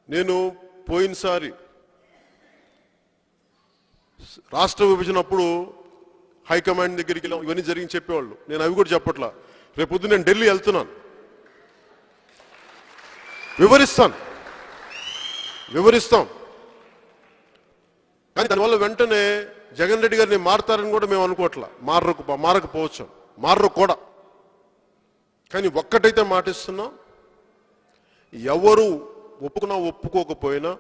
నేను పోయినసారి రాష్ట్ర విభజన అప్పుడు హైకమాండ్ దగ్గరికి వెళ్ళాం ఇవన్నీ జరిగి చెప్పేవాళ్ళు. నేను అవి కూడా చెప్పట్లా. రేపొద్దు నేను ఢిల్లీ వెళ్తున్నాను. వివరిస్తాను. వివరిస్తాం. కానీ దానివల్ల వెంటనే జగన్ రెడ్డి గారిని మారతారని కూడా మేము అనుకోవట్లా. మారకు మారకపోవచ్చు. మారరు కూడా. కానీ ఒక్కటైతే మాటిస్తున్నాం ఎవరు ఒప్పుకున్నా ఒప్పుకోకపోయినా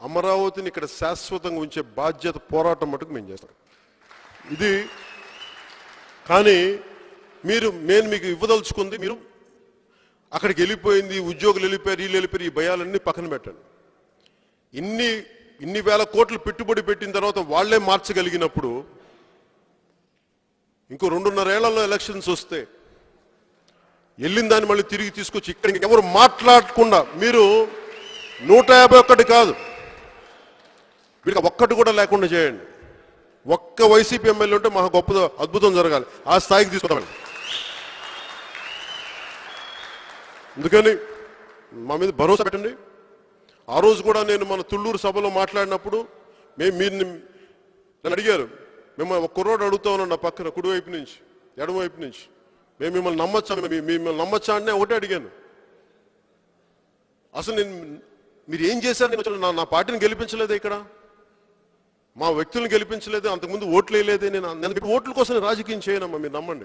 అమరావతిని ఇక్కడ శాశ్వతంగా ఉంచే బాధ్యత పోరాటం మటుకు మేము చేస్తాం. ఇది కానీ మీరు నేను మీకు ఇవ్వదలుచుకుంది మీరు అక్కడికి వెళ్ళిపోయింది ఉద్యోగులు వెళ్ళిపోయారు వీళ్ళు వెళ్ళిపోయారు ఈ భయాలన్నీ పక్కన పెట్టండి. ఇన్ని ఇన్ని వేల కోట్లు పెట్టుబడి పెట్టిన తర్వాత వాళ్ళే మార్చగలిగినప్పుడు ఇంకో రెండున్నరేళ్ళలో ఎలక్షన్స్ వస్తే వెళ్ళిన దాన్ని మళ్ళీ తిరిగి తీసుకొచ్చి ఇక్కడ ఎవరు మాట్లాడకుండా మీరు నూట యాభై ఒక్కటి కాదు. వీళ్ళకి ఒక్కటి కూడా లేకుండా చేయండి. ఒక్క వైసీపీ ఎమ్మెల్యే ఉంటే మాకు గొప్ప అద్భుతం జరగాలి. ఆ స్థాయికి తీసుకుంటామని అందుకని మా మీద భరోసా పెట్టండి. ఆ రోజు కూడా నేను మన తుళ్ళూరు సభలో మాట్లాడినప్పుడు మేము మీరు నన్ను అడిగారు. మిమ్మల్ని ఒక కుర్రోడు అడుగుతా ఉన్నాను నా పక్కన కుడివైపు నుంచి ఎడమవైపు నుంచి. మేము మిమ్మల్ని నమ్మచ్చా? మిమ్మల్ని నమ్మచ్చా అంటే ఒకటే అడిగాను. అసలు నేను మీరు ఏం చేశారు? నేను నా- నా పార్టీని గెలిపించలేదే ఇక్కడ? మా వ్యక్తులను గెలిపించలేదు? అంతకుముందు ఓట్లు వేయలేదే. నేను నేను ఓట్ల కోసం రాజకీయం చేయనమ్మా మీరు నమ్మండి.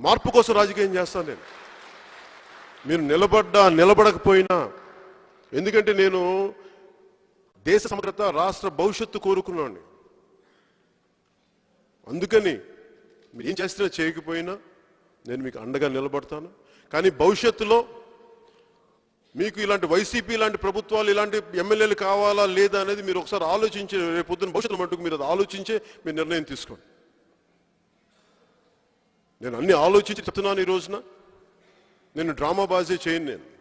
మార్పు కోసం రాజకీయం చేస్తాను నేను. మీరు నిలబడ్డా నిలబడకపోయినా ఎందుకంటే నేను దేశ సమగ్రత రాష్ట్ర భవిష్యత్తు కోరుకున్నాను. అందుకని మీరు ఏం చేస్తున్నా చేయకపోయినా నేను మీకు అండగా నిలబడతాను. కానీ భవిష్యత్తులో మీకు ఇలాంటి వైసీపీ ఇలాంటి ప్రభుత్వాలు ఇలాంటి ఎమ్మెల్యేలు కావాలా లేదా అనేది మీరు ఒకసారి ఆలోచించి రేపు పొద్దున్న భవిష్యత్తు మటుకు మీరు అది ఆలోచించే మీ నిర్ణయం తీసుకోండి. నేను అన్ని ఆలోచించి చెప్తున్నాను ఈ రోజున. నేను డ్రామా బాజీ చేయను నేను.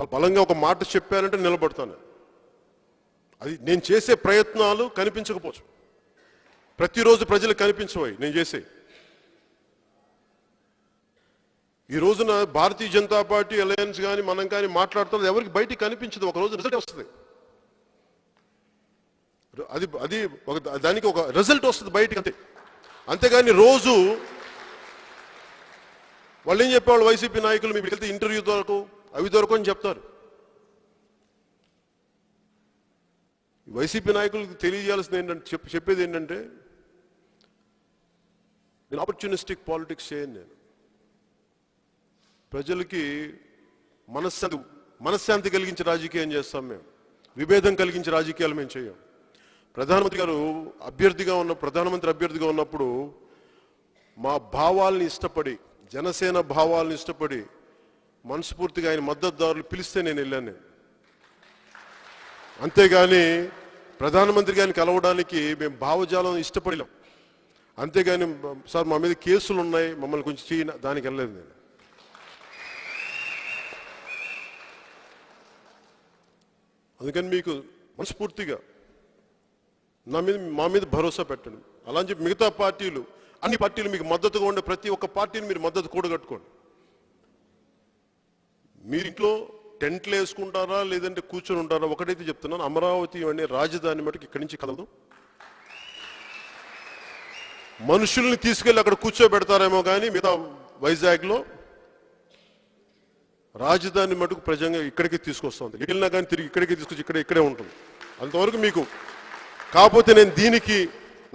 చాలా బలంగా ఒక మాట చెప్పానంటే నిలబడతాను. అది నేను చేసే ప్రయత్నాలు కనిపించకపోవచ్చు. ప్రతిరోజు ప్రజలు కనిపించవు నేను చేసే. ఈ రోజున భారతీయ జనతా పార్టీ అలయన్స్ కానీ మనం కానీ మాట్లాడుతున్నది ఎవరికి బయటికి కనిపించదు. ఒక రోజు రిజల్ట్ వస్తుంది. అది అది ఒక దానికి ఒక రిజల్ట్ వస్తుంది బయటికి అంతే. అంతేగాని రోజు వాళ్ళు ఏం చెప్పేవాళ్ళు? వైసీపీ నాయకులు మీకు వెళ్తే ఇంటర్వ్యూ దొరకు అవి దొరకని చెప్తారు. వైసీపీ నాయకులకు తెలియజేయాల్సింది ఏంటంటే చెప్పేది ఏంటంటే నేను ఆపర్చునిస్టిక్ పాలిటిక్స్ చేయను నేను. ప్రజలకి మనశ్శాంతి మనశ్శాంతి కలిగించే రాజకీయం చేస్తాం మేము. విభేదం కలిగించే రాజకీయాలు మేము చేయం. ప్రధానమంత్రి గారు అభ్యర్థిగా ఉన్న ప్రధానమంత్రి అభ్యర్థిగా ఉన్నప్పుడు మా భావాల్ని ఇష్టపడి జనసేన భావాలను ఇష్టపడి మనస్ఫూర్తిగా ఆయన మద్దతుదారులు పిలిస్తే నేను వెళ్ళాను. నేను అంతేగాని ప్రధానమంత్రి గారిని కలవడానికి మేము భావజాలం ఇష్టపడలేం. అంతేగాని సార్ మా మీద కేసులు ఉన్నాయి మమ్మల్ని కొంచెం చేయన దానికి వెళ్ళలేదు నేను. అందుకని మీకు మనస్ఫూర్తిగా నా మీద మా మీద భరోసా పెట్టండి. అలా అని చెప్పి మిగతా పార్టీలు అన్ని పార్టీలు మీకు మద్దతుగా ఉండే ప్రతి ఒక్క పార్టీని మీరు మద్దతు కూడగట్టుకోండి. మీరింట్లో టెంట్లు వేసుకుంటారా లేదంటే కూర్చొని ఉంటారా ఒకటైతే చెప్తున్నాను అమరావతి అనే రాజధాని మటుకు ఇక్కడి నుంచి కలదు. మనుషుల్ని తీసుకెళ్ళి అక్కడ కూర్చోబెడతారేమో కానీ మిగతా వైజాగ్లో రాజధాని మటుకు ప్రజంగా ఇక్కడికి తీసుకొస్తుంది వెళ్ళినా కానీ తిరిగి ఇక్కడికి తీసుకొచ్చి ఇక్కడ ఇక్కడే ఉంటుంది. అంతవరకు మీకు కాకపోతే నేను దీనికి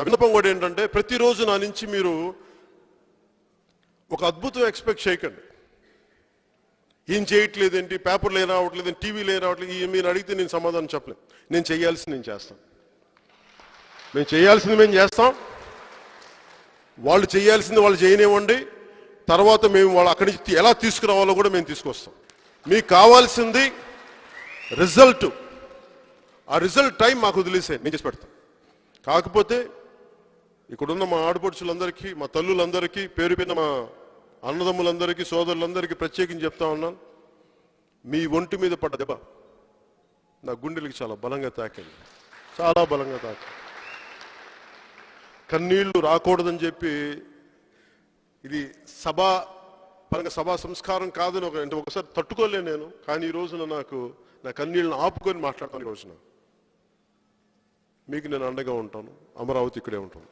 విన్నపం కూడా ఏంటంటే ప్రతిరోజు నా నుంచి మీరు ఒక అద్భుతం ఎక్స్పెక్ట్ చేయకండి. ఏం చేయట్లేదేంటి? పేపర్లు ఏం రావట్లేదు టీవీలు ఏం రావట్లేదు ఈ మీరు అడిగితే నేను సమాధానం చెప్పలేను. నేను చేయాల్సింది నేను చేస్తాను. మేము చేయాల్సింది మేము చేస్తాం. వాళ్ళు చేయాల్సింది వాళ్ళు చేయనివ్వండి. తర్వాత మేము వాళ్ళు అక్కడి నుంచి ఎలా తీసుకురావాలో కూడా మేము తీసుకొస్తాం. మీకు కావాల్సింది రిజల్ట్. ఆ రిజల్ట్ టైం మాకు వదిలేసే నేను చేసి పెడతాం. కాకపోతే ఇక్కడున్న మా ఆడపడుచులందరికీ మా తల్లులందరికీ పేరు మా అన్నదమ్ములందరికీ సోదరులందరికీ ప్రత్యేకించి చెప్తా ఉన్నాను. మీ ఒంటి మీద పడ్డ దెబ్బ నా గుండెలకి చాలా బలంగా తాకింది. చాలా బలంగా తాకింది. కన్నీళ్ళు రాకూడదని చెప్పి ఇది సభా పరంగా సభా సంస్కారం కాదని ఒక అంటే ఒకసారి తట్టుకోలే నేను కానీ ఈ రోజున నాకు నా కన్నీళ్ళని ఆపుకొని మాట్లాడతాను ఈ రోజున. మీకు నేను అండగా ఉంటాను అమరావతి ఇక్కడే ఉంటాను.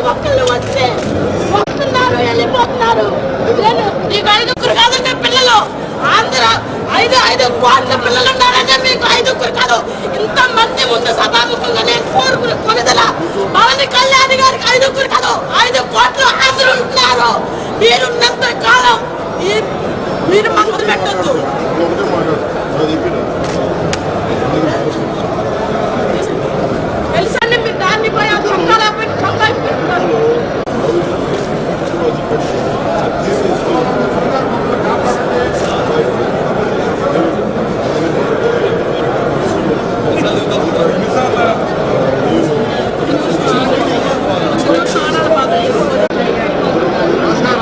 ప్రతి ఒక్కళ్ళు వచ్చి వస్తున్నారు వెళ్ళిపోతున్నారు. నేను నీకు ఐదుగురు కాదంటే పిల్లలు. ఆంధ్ర ఐదు ఐదు కోట్ల పిల్లలు ఉన్నారంటే మీకు ఐదుగురు కాదు. ఇంత మంది ముందు సభాముఖంగా నేను కోరుకుని కొనుదల పవన్ కళ్యాణ్ గారికి ఐదుగురు కాదు. ఐదు కోట్లు ఆంధ్రులు ఉంటున్నారు మీరున్నంత కాలం మీరు మాకు పెట్టద్దు ఒకటే మాట్లాడు అది చెప్పిన తెలుసండి మీరు దాన్ని పోయి ఆ దొంగలా పెట్టి దొంగ పెట్టుకోండి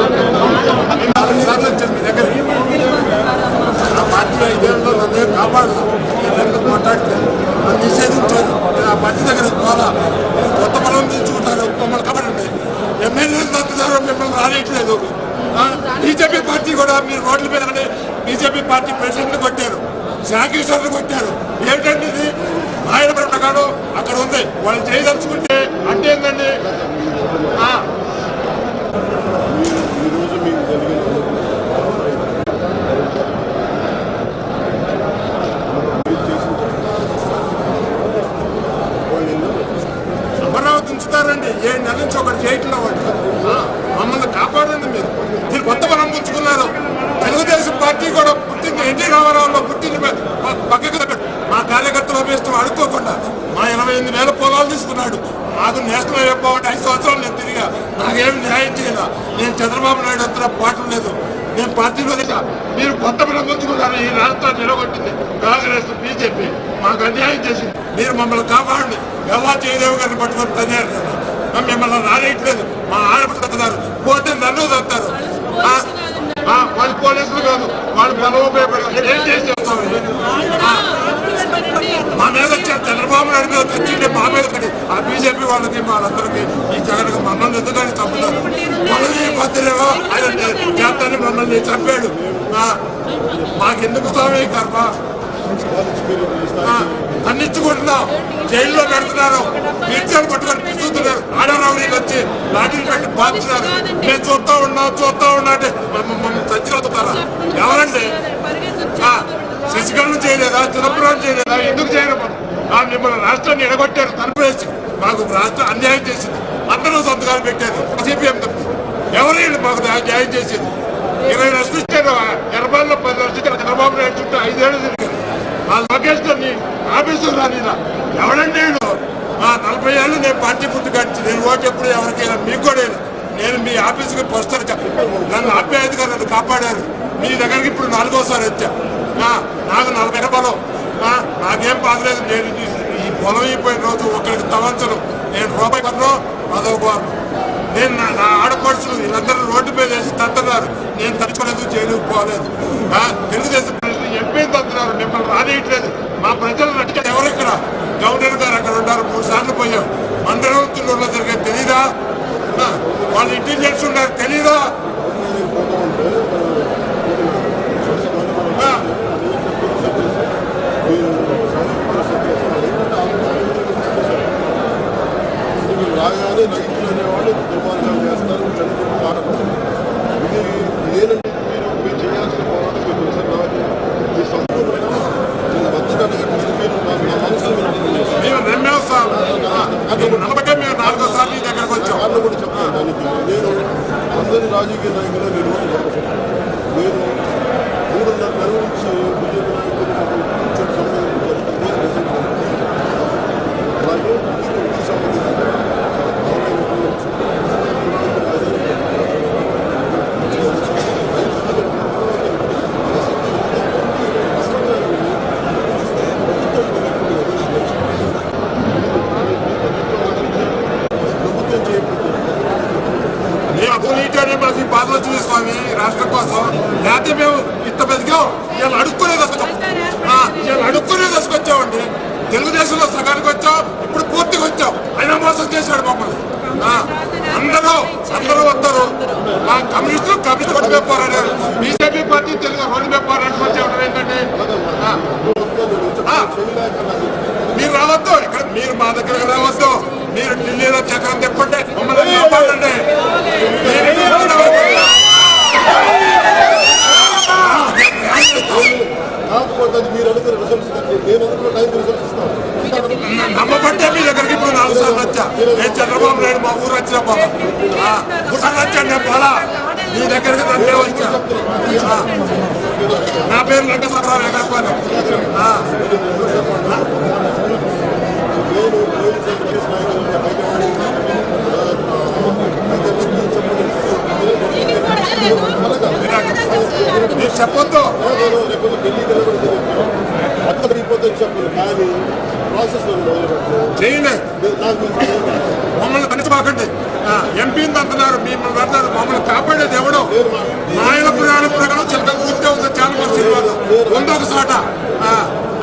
నాలుగు సార్లు వచ్చాను మీ దగ్గర ఆ పార్టీ ఐదేళ్ళలో నన్ను ఏం కాపాడు నేను ఎందుకు మాట్లాడితే నన్ను నిషేధించారు నేను ఆ పార్టీ దగ్గర పోవాలా నేను కొత్త పొలం తెచ్చుకుంటాను మమ్మల్ని కాపాడండి ఎమ్మెల్యేలు తగ్గుతారు బీజేపీ పార్టీ కూడా మీరు రోడ్ల మీద బీజేపీ పార్టీ ప్రెసిడెంట్ కొట్టారు. శాఖీశ్వరులు కొట్టారు. ఏంటంటే ఇది? ఆయన ప్రకారం అక్కడ ఉంది. వాళ్ళు చేయదలుచుకుంటే అంటే ఏంటండి ఆ, ఈరోజు మీకు జరిగిన మీరు చేసిన వాళ్ళు ఎన్నో అమరావతి ఉంచుతారండి ఏడు నెలల నుంచి ఒకటి చేయట్లేదు వాళ్ళు ఆ, మమ్మల్ని కాపాడండి మీరు మీరు కొత్త బలం పుంజుకున్నారు తెలుగుదేశం పార్టీ కూడా పుట్టింది ఎన్టీ రామారావులో పుట్టింది ప- ప- పక్కకు పెట్టు. మా కార్యకర్తలు అడుక్కోకుండా మా ఇరవై ఎనిమిది వేల పొలాలు తీసుకున్నాడు. నాకు నేషనల్ హైవే ఐదు సంవత్సరాలు నేను తిరిగా. నాకేం న్యాయం చేయాల. నేను చంద్రబాబు నాయుడు అంతా పాటం లేదు. నేను పార్టీలో లేదా మీరు కొత్త ప్రభుత్వం ఈ రాష్ట్రాన్ని నిలగొట్టింది కాంగ్రెస్ బీజేపీ. మాకు అన్యాయం చేసింది. మీరు మమ్మల్ని కాపాడండి. ఎలా చేయలేవు గారిని పట్టుకొని తయారు మిమ్మల్ని రానేయట్లేదు. మా ఆడపడుతున్నారు పోతే నన్ను తత్తారు వాళ్ళు పోలీసులు కాదు వాళ్ళు బలవోపయోగపడతారు ఏం చేసి చేస్తాం మా మీద చంద్రబాబు నాయుడు మీద వచ్చిండే మా మీద ఒకటి ఆ బీజేపీ వాళ్ళకి వాళ్ళందరికీ ఈ జగన్ మమ్మల్ని ఎందుకని చంపుతారు? వాళ్ళని పత్రికో ఆయన చేస్తాన్ని మమ్మల్ని చంపాడు. మాకెందుకు స్వామి కర్మ? ఖండించుకుంటున్నాం. జైల్లో పెడుతున్నారు నిర్జలు పట్టుకొని పిలుస్తున్నారు ఆడరావునికి వచ్చి లాఠీలు పెట్టి బాగుతున్నారు మేము చూస్తా ఉన్నాం చూస్తా ఉన్నా అంటే మమ్మల్ని చచ్చిపోతున్నారా ఎవరండి? శశికళను చేయలేదా? చిదంబరం చేయలేదా? ఎందుకు చేయరు ఆ మిమ్మల్ని రాష్ట్రాన్ని ఎడగొట్టారు. తరపేసి మాకు రాష్ట్రం అన్యాయం చేసింది. అందరూ సంతకాలు పెట్టారు. సిపిఎం తప్పు ఎవరు మాకు న్యాయం చేసేది? ఇరవై లక్షలు ఇచ్చారు. ఎర్రబాల్లో పది లక్షలు ఇచ్చారు. చంద్రబాబు నాయుడు చుట్టూ ఐదేళ్ళు తిరిగారు. ఆ లోకేష్ గారిని ఆఫీసు రాని ఎవడండి నేను. ఆ నలభై ఏళ్ళు నేను పార్టీ పుట్టుకొచ్చి నేను ఓటు ఎప్పుడు ఎవరికైనా మీకు కూడా నేను మీ ఆఫీసుకి వస్తాను నన్ను ఆప్యాయతగా నన్ను కాపాడారు. మీ దగ్గరికి ఇప్పుడు నాలుగోసారి వచ్చా. ఆ, నాకు నలభై బలం. ఆ, నాకేం బాధలేదు నేను ఈ- పొలం అయిపోయిన రోజు ఒకరికి తవంచను నేను రూపాయి పన్ను అదో నేను నా ఆడపడుచులు వీళ్ళందరూ రోడ్డు మీద వేసి తంతున్నారు. నేను తలుచుకోలేదు జైలుకు పోలేదు. తెలుగుదేశం మీరు ఎంపీ తంతున్నారు మిమ్మల్ని రానియట్లేదు. మా ప్రజలు నటించారు ఎవరు ఇక్కడ? గవర్నర్ గారు అక్కడ ఉన్నారు. మూడు సార్లు పోయాం. మండలంతుల్లో జరిగేది తెలీదా? వాళ్ళు ఇంటెలిజెన్స్ ఉన్నారు. తెలీదా? రాగానే నైతులు అనేవాళ్ళు దుర్మార్గాలు చేస్తారు. చనిపోయిన కారణం ఇది ఇదేనండి మీరు మీరు చేయాల్సిన పోరాటం మీకు తెలుసా నాకు మీ సంపూర్ణమైన నేను మద్దతు అడగట్లేదు మీరు నా నా మనసులో మీరు అర్థం చేసుకోండి. మేము నమ్మాం సార్ ఆ, అది నమ్మకం మేము నాలుగోసార్లు నీ దగ్గరకు వచ్చాం. కూడా చెప్తాను దానికి నేను అందరి రాజకీయ నాయకులు నేను నేను మూడున్నర నెలల నుంచి బీజేపీ నాయకులు కూర్చొని సంబంధించారు అలాగే ఈ సంబంధించిన ప్రభుత్వం చేయకపోతే మేము అప్పుడు నీటనే మాకు ఈ బాధలు చూసుకోవాలి రాష్ట్రం కోసం లేకపోతే మేము ఇంత బతికాం ఇవాళ అడుక్కునే దశకొచ్చాం ఇవాళ అడుక్కునే దశకొచ్చామండి తెలుగుదేశంలో సగానికి వచ్చాం ఇప్పుడు పూర్తిగా వచ్చాం అయినా మోసం చేశాడు మమ్మల్ని ఆ, అందరూ అందరూ వస్తారు ఆ కమ్యూనిస్టులు కమ్యూనిస్ట్ రోడ్డు మీద పోరాడారు బీజేపీ పార్టీ తెలుగు రోడ్డు మీద పోరాటం వచ్చేవాడు ఏంటంటే ఆ, ఆ, మీరు రావద్దు ఇక్కడ మీరు మా దగ్గరకు రావద్దు మీరు ఢిల్లీలో చక్రం తిప్పండి మమ్మల్ని కాపాడండి మీరు ఇక్కడ రావద్దు. కాకపోతే అది మీరు అనుకున్న రిజల్ట్స్ నేను అనుకున్న టైం రిజల్ట్స్ ఇస్తాను నమ్మబట్టే మీ దగ్గరికి ఇప్పుడు నాలుగు సార్లు వచ్చా నేను చంద్రబాబు నాయుడు మా ఊరు వచ్చిన పోలా ముసలు వచ్చాను నేను పోలా మీ దగ్గరికి నన్నే వచ్చా. నా పేరు లంకసరావు ఎగరపాను నేను చెప్పొద్దు. లేకపోతే ఢిల్లీకి వెళ్ళబడితే కానీ ప్రాసెస్ చేయండి మమ్మల్ని పనిచబాకండి ఎంపీని అంటున్నారు మిమ్మల్ని పెడతారు మమ్మల్ని కాపాడేది ఎవడో? మాయల పురాణ ప్రకారం చిలక పూర్తి అవుతుంది చాలా మంది సినిమాలు ఉందో ఒక చోట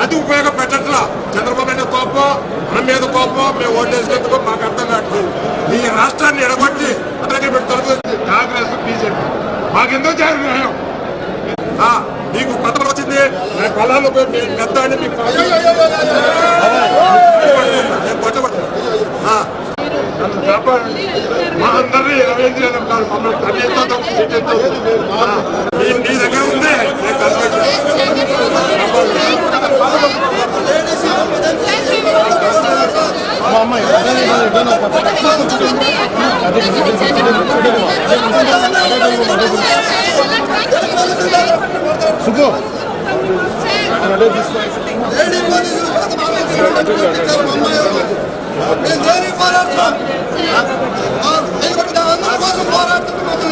అది ఉపయోగపెట్టట్లా. చంద్రబాబు నాయుడు కోపం మన మీద కోపం మేము ఓటేసేందుకు మాకు అర్థం కావట్లేదు. ఈ రాష్ట్రాన్ని ఎడగొట్టి అతనికి పెడతారు కాంగ్రెస్ బీజేపీ. మాకెందుకు చేయాలి న్యాయం ఆ, మీకు కొత్త వచ్చింది నేను పొలాల్లో పోయి పెద్ద అని మీకు నేను పట్టబడ్డా. నన్ను కాపాడండి మా అందరినీ మమ్మల్ని దగ్గర నేను ఏంటి సార్ మా పేరెంట్స్ తీసుకుని ఎలా బతుకుతారు సార్ ఇంకా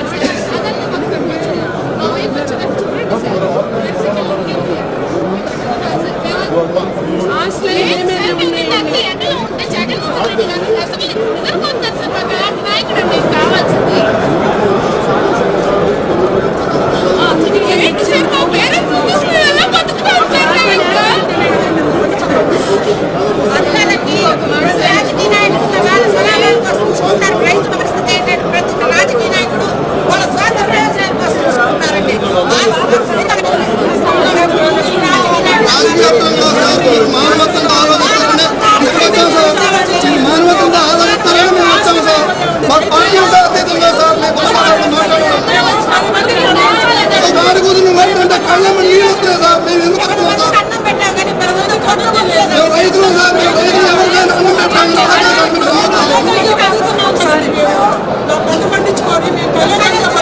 అందరికీ రాజకీయ నాయకులు వాళ్ళ సలహాల కోసం చూసుకుంటారు రైతుల పరిస్థితి ఏంటంటే ప్రతి ఒక్క రాజకీయ నాయకుడు వాళ్ళ స్వార్థ ప్రయోజనాల కోసం చూసుకుంటారండి సార్ ఆలోచిస్తారని మేము వచ్చాం సార్ అతీతంగా సార్ మేము మాట్లాడాలి మాట్లాడాలి గురించి మాట్లాడంటే కళ్ళమ్మ నీళ్ళు సార్ మేము ఎందుకు వస్తున్నాం సార్ మేము రైతులు సార్ మేము రైతులు ఎవరికైనా అన్నం పెట్టాలి సార్ మేము పండించుకొని మేము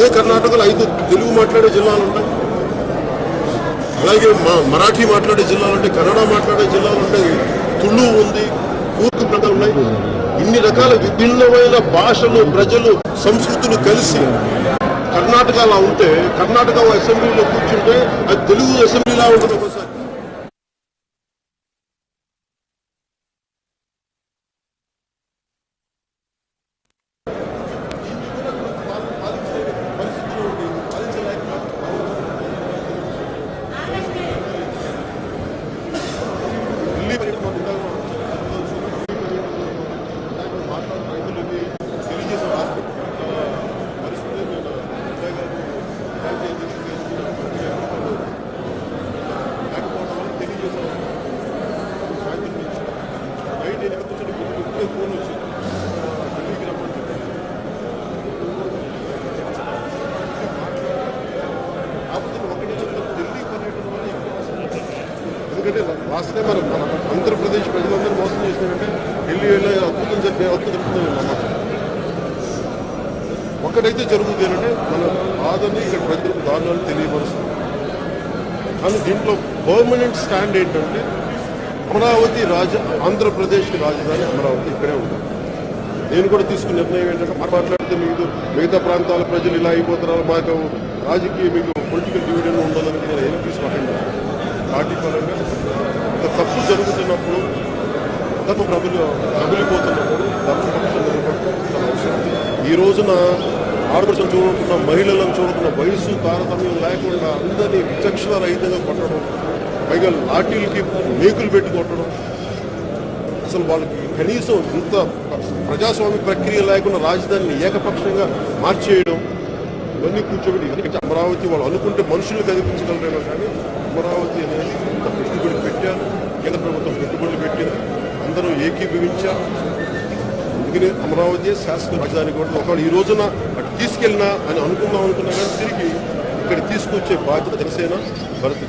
ఇదే కర్ణాటకలో ఐదు తెలుగు మాట్లాడే జిల్లాలు ఉంటాయి. అలాగే మా మరాఠీ మాట్లాడే జిల్లాలు ఉంటాయి కన్నడ మాట్లాడే జిల్లాలు ఉంటాయి తుళు ఉంది కూర్పు ప్రజలు ఉన్నాయి. ఇన్ని రకాల విభిన్నమైన భాషలు ప్రజలు సంస్కృతులు కలిసి కర్ణాటక అలా ఉంటే కర్ణాటక అసెంబ్లీలో కూర్చుంటే అది తెలుగు అసెంబ్లీలా ఉంటుంది ఒకసారి ఢిల్లీ పర్యటన మాకు ఇందాక మాట్లాడిన రైతులకి తెలియజేసే హాస్పిటల్ పరిస్థితి నేను ఉదయ్ గారు బ్యాంక్ ఏజెన్సీ లేకపోవడం వల్ల తెలియజేశాను సాయంత్రం నుంచి నైట్ ఎనిమిది నుంచి ఇప్పుడే ఫోన్ వచ్చింది ఢిల్లీకి రమ్మని చెప్పారు కాకపోతే ఒకటి ఢిల్లీ పర్యటన వల్ల ఎక్కువ అవసరం ఎందుకంటే లాస్ట్ టైం మనం మన ఆంధ్రప్రదేశ్ ప్రజలందరూ మోసం చేసినారంటే ఢిల్లీ వెళ్ళి అద్భుతం జరిగే అద్భుతం జరుగుతుంది నమ్మకం ఒక్కటైతే జరుగుతుంది ఏంటంటే మన బాధని ఇక్కడ ప్రజలకు దారుణాలు తెలియపరుస్తుంది కానీ దీంట్లో పర్మనెంట్ స్టాండ్ ఏంటంటే అమరావతి రాజ ఆంధ్రప్రదేశ్కి రాజధాని అమరావతి ఇక్కడే ఉంది. నేను కూడా తీసుకున్న నిర్ణయం ఏంటంటే మాట్లాడితే మీకు మిగతా ప్రాంతాల ప్రజలు ఇలా అయిపోతున్నారు మాకు రాజకీయ మీకు పొలిటికల్ డివిడెండ్ ఉండాలని నేను ఏం తీసుకోకండి. పార్టీ పరంగా ఒక తప్పు జరుగుతున్నప్పుడు తప్పు ప్రబలి ప్రబలిపోతున్నప్పుడు తప్పు ఈ రోజున ఆడపడుచు చూడకుండా మహిళలను చూడకుండా వయసు తారతమ్యం లేకుండా అందరినీ విచక్షణ రహితంగా కొట్టడం పైగా లాఠీలకి మేకులు పెట్టి అసలు వాళ్ళకి కనీసం ఇంత ప్రజాస్వామ్య ప్రక్రియ లేకుండా రాజధానిని ఏకపక్షంగా మార్చేయడం ఇవన్నీ కూర్చోబెట్టి ఎందుకంటే అమరావతి వాళ్ళు అనుకుంటే మనుషులు కనిపించగలరేమో కానీ అమరావతి అనేది ఇంత పెట్టుబడి పెట్టారు. కేంద్ర ప్రభుత్వం పెట్టుబడులు పెట్టింది. అందరూ ఏకీభవించారు. అందుకనే అమరావతి శాసన రాజధాని కూడా ఒకవేళ ఈ రోజున అటు తీసుకెళ్ళినా అని అనుకుందాం అనుకున్నా కానీ తిరిగి ఇక్కడ తీసుకొచ్చే బాధ్యత జనసేన భరత్